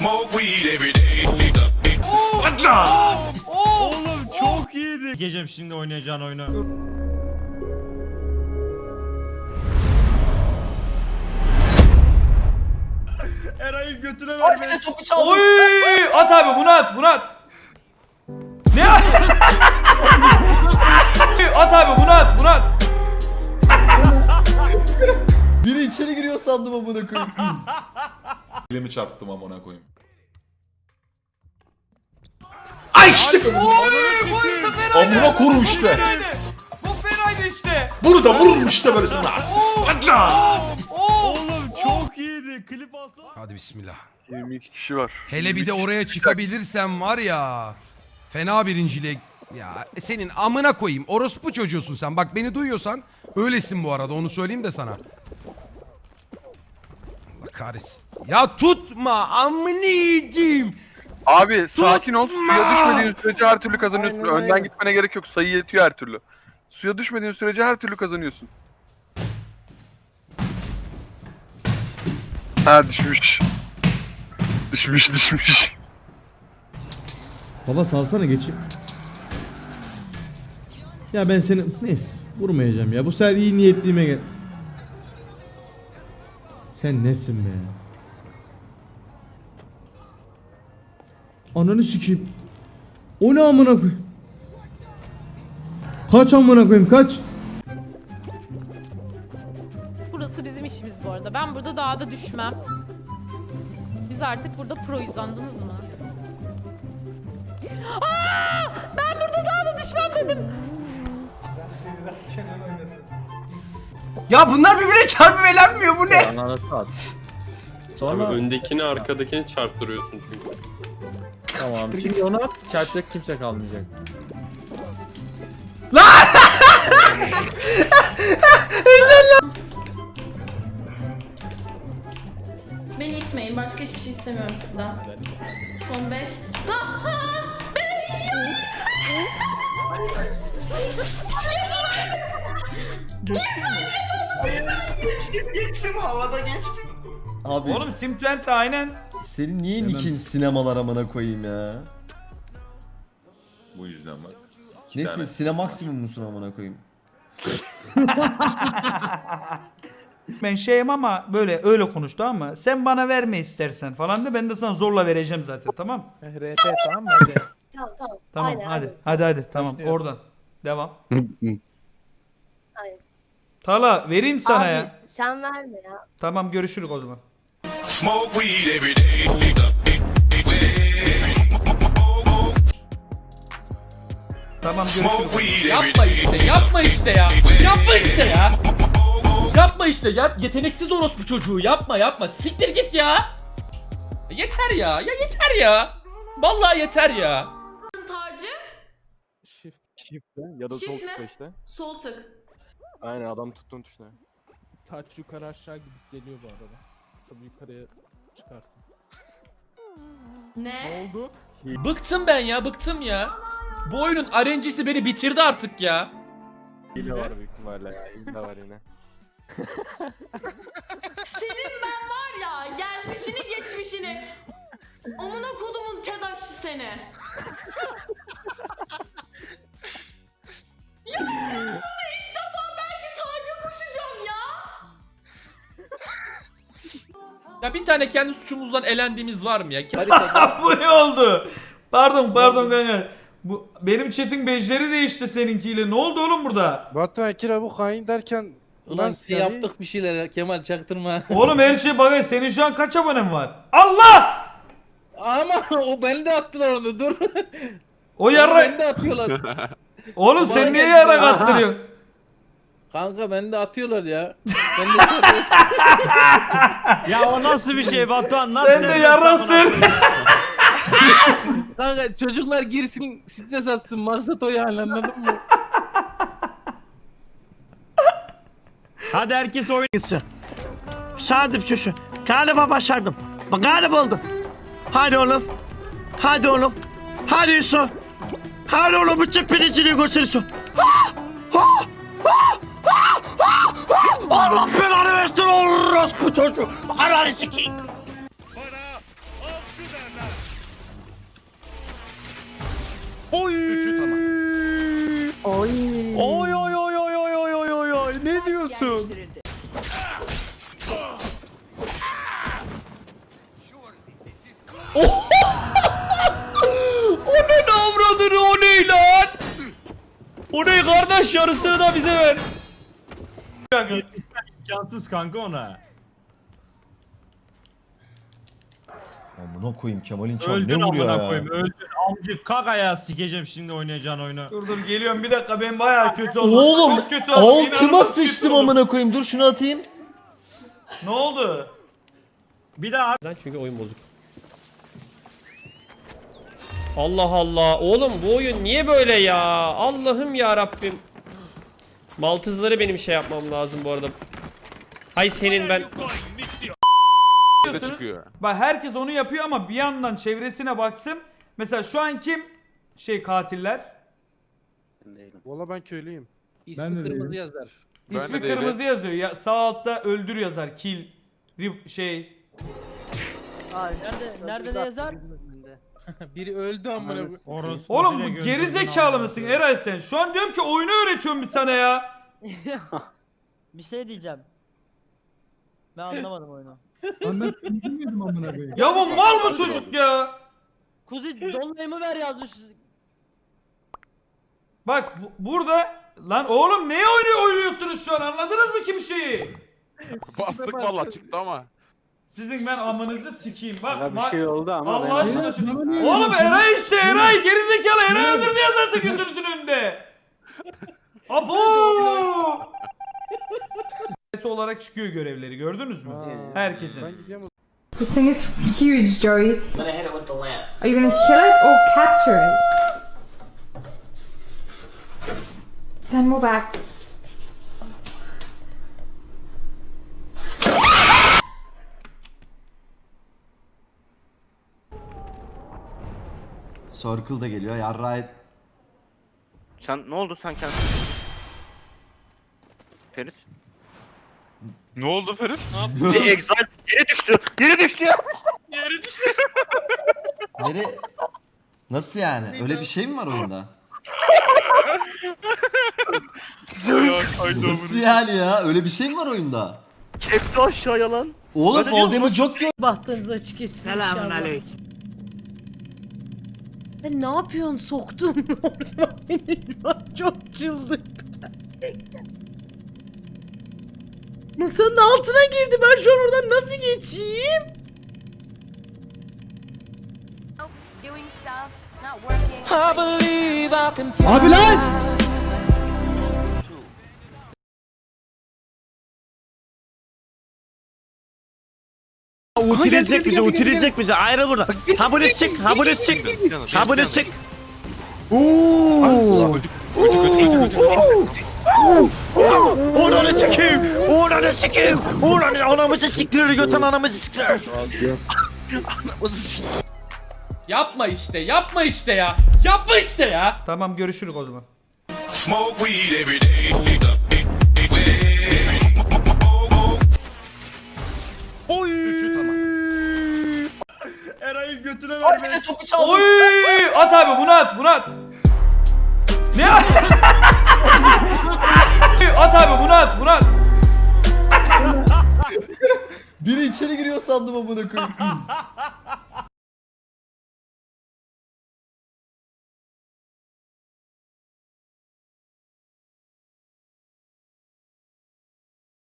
Smoke weed every day. Oğlum çok iyiydi. Gecem şimdi oynayacağın oyunu. Eray'ın götüne ver beni. topu çaldı. Oy! At abi bunu at bunu at. Ne at? at abi bunu at bunu at. Biri içeri giriyor sandım amına koyayım. Elimi çarptım amına koyayım. Ay işte. Oy! Bu işte fenaydı. Amına korum Bu işte. Bu fenaydı işte. Burada vururum işte böyle sana. Oğlum çok iyiydi. Klip alsana. Hadi bismillah. 22 kişi var. Hele bir de oraya çıkabilirsem var ya. Fena birinciliğe... Ya senin amına koyayım. Orospu çocuğusun sen. Bak beni duyuyorsan öylesin bu arada. Onu söyleyeyim de sana. Allah kahretsin. Ya tutma amını yiyeyim. Abi sakin ol. Suya düşmediğin sürece her türlü kazanıyorsun. Önden gitmene gerek yok. Sayı yetiyor her türlü. Suya düşmediğin sürece her türlü kazanıyorsun. Ha düşmüş. Düşmüş düşmüş. Baba salsana geçeyim. Ya ben seni neyse vurmayacağım ya. Bu sefer iyi niyetliyime gel. Sen nesin be? Ananı sikeyim. O ne amına koyayım? Kaç amına koyayım kaç? Burası bizim işimiz bu arada. Ben burada dağda düşmem. Biz artık burada proyuz anladınız mı? Aa! Ben burada dağda düşmem dedim. Ya bunlar birbirine çarpıp bu ne? At. Abi Sonra öndekini arkadakini çarptırıyorsun çünkü. Tamam. Şimdi onu at. Çarpacak kimse kalmayacak. Beni itmeyin. Başka hiçbir şey istemiyorum sizden. Son 5. Abi Oğlum Simplent de aynen. Senin niye nikin sinemalar amına koyayım ya? Bu yüzden bak. İki Nesin tane. sine maksimum musun amına koyayım? Ben şeyim ama böyle öyle konuştu ama sen bana verme istersen falan de ben de sana zorla vereceğim zaten tamam? RP tamam mı? Tamam tamam. Tamam Aynen, hadi. aynen. Hadi hadi tamam oradan. Devam. Aynen. Tala vereyim sana Abi, ya. sen verme ya. Tamam görüşürüz o zaman. Smoke weed every day. Tamam Smoke görüşürüz. weed every Yapma day. işte yapma işte ya. Yapma işte ya. Yapma işte ya. Yeteneksiz orospu çocuğu yapma yapma. Siktir git ya. Yeter ya. Ya yeter ya. Vallahi yeter ya. Tacı. Shift. Shift'te ya da Shift sol mi? tıkla işte. Sol tık. Aynen adam tuttuğun tuşla. Taç yukarı aşağı gidip geliyor bu arada. Tabii yukarıya çıkarsın. Ne? oldu? Bıktım ben ya bıktım ya. Bu oyunun RNG'si beni bitirdi artık ya. Hile var büyük ihtimalle ya. Hile var yine. Senin ben var ya gelmişini geçmişini. Amına kodumun tedaşçı seni. ya Ya bir tane kendi suçumuzdan elendiğimiz var mı ya? Bu ne oldu? Pardon pardon kanka. Bu benim chat'in bejleri değişti seninkiyle. Ne oldu oğlum burada? Batu Akira bu hain derken Ulan yaptık bir şeyler Kemal çaktırma. Oğlum her şey bak senin şu an kaç abonen var? Allah! Ama o beni de attılar onu dur. O yarra... Beni de atıyorlar. Oğlum sen niye yarak attırıyorsun? Kanka beni de atıyorlar ya. Ben de. Ya o nasıl bir şey Batuhan? Nasıl Sen de yarak sen. Kanka çocuklar girsin stres atsın maksat o yani anladın mı? Hadi herkes oyna. gitsin. Sadık çocuğu. Galiba başardım. Bak galiba oldum. Hadi oğlum. Hadi oğlum. Hadi Yusuf. Hadi oğlum bütün pirincini. Allah belanı orospu çocuğu. Ananı sikeyim. Oy oy oy oy oy oy oy oy oy ne diyorsun? O ne avradını o ne lan? O ne kardeş yarısını da bize ver. İmkansız kanka ona. Amına koyayım Kemal'in Öldün ne vuruyor amına ya? koyayım öldün. Amcık kak ayağı sikeceğim şimdi oynayacağın oyunu. Dur dur geliyorum bir dakika ben bayağı kötü oldum. Oğlum Çok kötü oldum. altıma inanılmaz kötü sıçtım oldum. amına koyayım. Dur şunu atayım. Ne oldu? Bir daha Çünkü oyun bozuk. Allah Allah. Oğlum bu oyun niye böyle ya? Allah'ım ya Rabbim. Maltızları benim şey yapmam lazım bu arada. Hay senin ben. Çıkıyor? Bak herkes onu yapıyor ama bir yandan çevresine baksın. Mesela şu an kim? Şey katiller. Valla ben köylüyüm. Ben İsmi de kırmızı değilim. yazar. Ben İsmi de değilim. kırmızı yazıyor. Ya, sağ altta öldür yazar. Kill. Rip, şey. nerede, nerede ne yazar? Biri öldü amına koyayım. orospu Oğlum bu gözünün geri zekalı amına mısın koyayım. Eray sen? Şu an diyorum ki oyunu öğretiyorum bir sana ya. Bir şey diyeceğim. Ben anlamadım oyunu. Lan ben bilmiyordum amına koyayım. Ya bu mal bu çocuk ya. Kuzi dolmayımı ver yazmış. Bak bu- burada lan oğlum neye oynuyor oynuyorsunuz şu an anladınız mı kim şeyi? Bastık valla çıktı ama. Sizin ben amınızı sikeyim bak. bak- oldu Allah aşkına şu- Bana niye Oğlum Eray işte Eray gerizekalı Eray öldürdü yazarsın gözünüzün önünde. Abo! Olarak çıkıyor görevleri gördünüz mü? Herkesin. This thing is huge, Joey. Are you gonna kill it or capture it? Then we're back. Circle da geliyor. Yarra et. Sen ne oldu sen kendin? Ferit. Ne oldu Ferit? Exile yere düştü. Yere düştü ya. Nere? Nasıl yani? Öyle bir şey mi var oyunda? Nasıl yani ya? Öyle bir şey mi var oyunda? Kepti aşağıya lan. Oğlum Voldemort çok yok. Bahtınız açık etsin Selamun aleyküm. Sen ne yapıyorsun soktum orada çok çıldırdı. Masanın altına girdi. Ben şu an oradan nasıl geçeyim? Abi lan! Utilecek bize, utilecek bize. Ayrıl buradan. Habunes çık, habunes çık. Habunes çık. Uuuu. Uuuu. Uuuu. Onu çekeyim. Oranı sikeyim. Oranı anamızı siktirir götün anamızı siktirir. Yapma işte yapma işte ya. Yapma işte ya. Tamam görüşürüz o zaman. Smoke weed every day. Eray'ın götüne ver beni. Oy! At abi bunu at bunu at. Ne at? at abi bunu at bunu at. Biri içeri giriyor sandım amına koyayım.